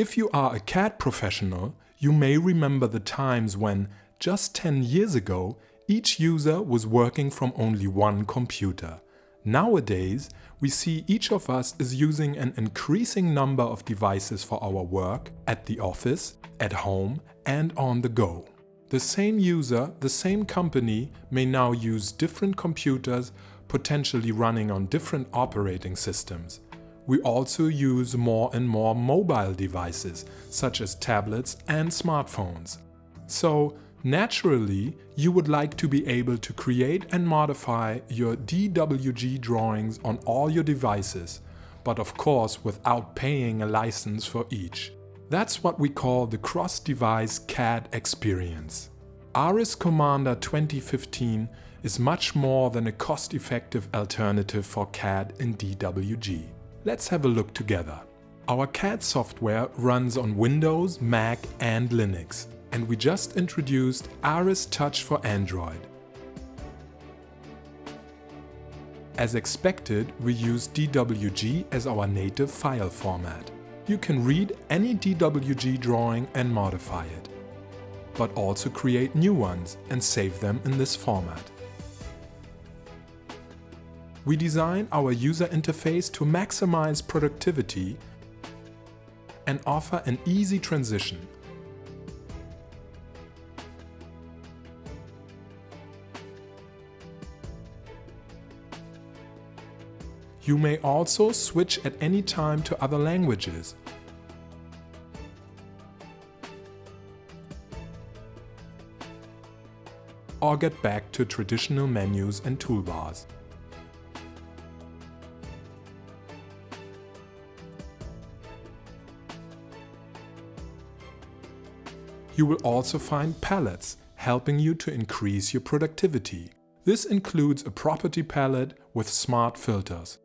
If you are a CAD professional, you may remember the times when, just 10 years ago, each user was working from only one computer. Nowadays, we see each of us is using an increasing number of devices for our work, at the office, at home and on the go. The same user, the same company may now use different computers, potentially running on different operating systems we also use more and more mobile devices, such as tablets and smartphones. So, naturally, you would like to be able to create and modify your DWG drawings on all your devices, but of course without paying a license for each. That's what we call the cross-device CAD experience. ARES Commander 2015 is much more than a cost-effective alternative for CAD in DWG. Let's have a look together. Our CAD software runs on Windows, Mac and Linux and we just introduced Ares Touch for Android. As expected, we use DWG as our native file format. You can read any DWG drawing and modify it, but also create new ones and save them in this format. We design our user interface to maximize productivity and offer an easy transition. You may also switch at any time to other languages. Or get back to traditional menus and toolbars. You will also find palettes, helping you to increase your productivity. This includes a property palette with smart filters.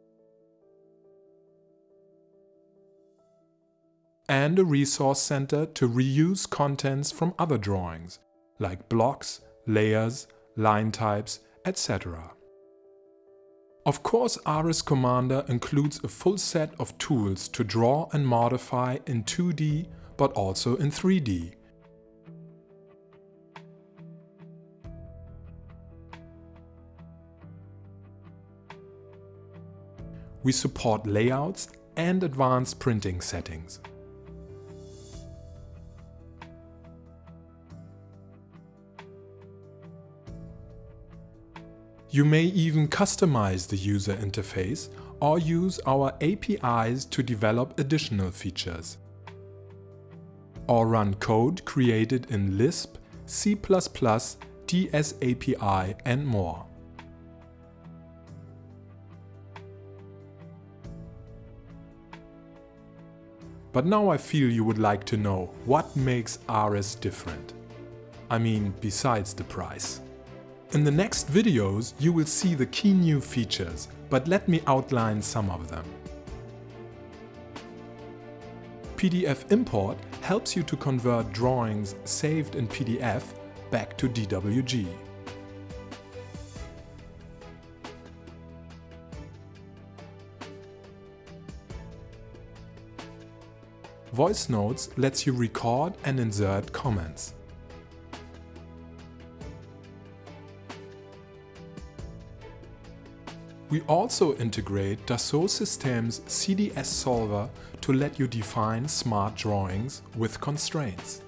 And a resource center to reuse contents from other drawings, like blocks, layers, line types, etc. Of course ARES Commander includes a full set of tools to draw and modify in 2D but also in 3D we support layouts and advanced printing settings. You may even customize the user interface or use our APIs to develop additional features. Or run code created in Lisp, C++, DSAPI and more. But now I feel you would like to know what makes ARES different. I mean, besides the price. In the next videos you will see the key new features, but let me outline some of them. PDF import helps you to convert drawings saved in PDF back to DWG. Voice Notes lets you record and insert comments. We also integrate Dassault Systèmes CDS Solver to let you define smart drawings with constraints.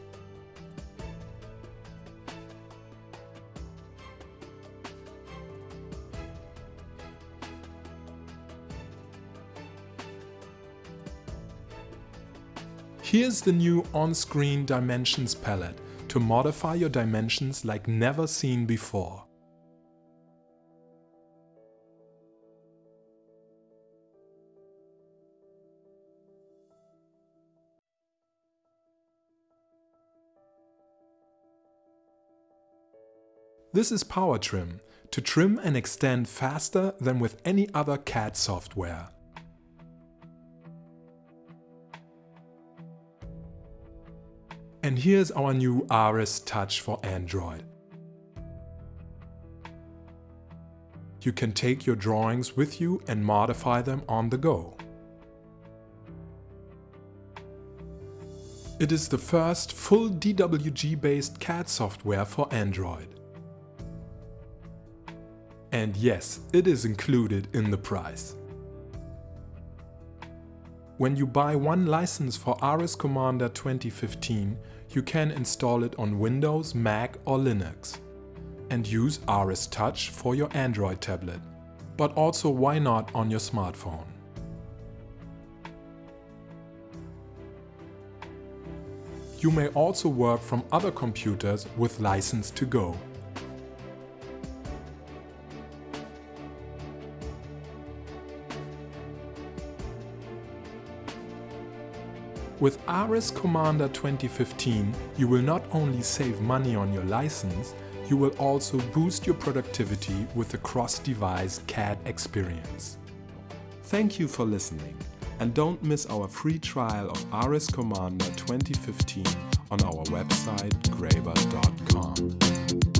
Here's the new on-screen Dimensions palette to modify your dimensions like never seen before. This is Power Trim, to trim and extend faster than with any other CAD software. And here's our new Ares Touch for Android. You can take your drawings with you and modify them on the go. It is the first full DWG-based CAD software for Android. And yes, it is included in the price. When you buy one license for ARES Commander 2015, you can install it on Windows, Mac or Linux. And use ARES Touch for your Android tablet. But also why not on your smartphone. You may also work from other computers with license to go. With ARES Commander 2015, you will not only save money on your license, you will also boost your productivity with a cross-device CAD experience. Thank you for listening and don't miss our free trial of ARES Commander 2015 on our website graebert.com.